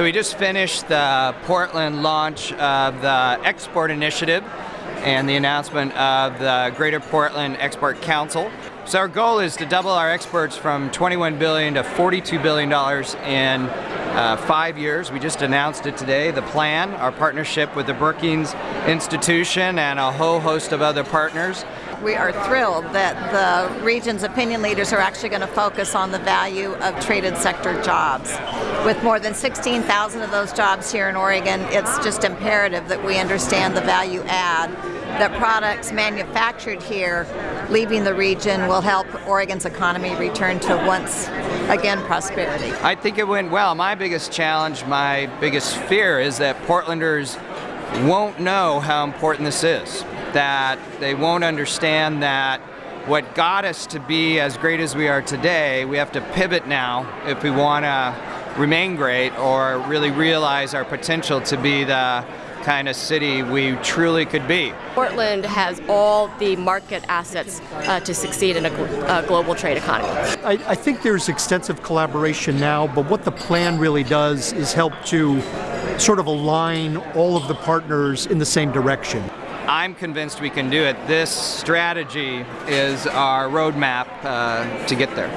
So we just finished the Portland launch of the Export Initiative and the announcement of the Greater Portland Export Council. So our goal is to double our exports from 21 billion to 42 billion dollars in uh, five years. We just announced it today. The plan, our partnership with the Brookings Institution and a whole host of other partners. We are thrilled that the region's opinion leaders are actually going to focus on the value of traded sector jobs. With more than 16,000 of those jobs here in Oregon, it's just imperative that we understand the value add that products manufactured here leaving the region will help Oregon's economy return to once again prosperity. I think it went well. My biggest challenge, my biggest fear is that Portlanders won't know how important this is. That they won't understand that what got us to be as great as we are today, we have to pivot now if we want to remain great or really realize our potential to be the kind of city we truly could be. Portland has all the market assets uh, to succeed in a, gl global trade economy. I, I think there's extensive collaboration now, but what the plan really does is help to sort of align all of the partners in the same direction. I'm convinced we can do it. This strategy is our roadmap uh, to get there.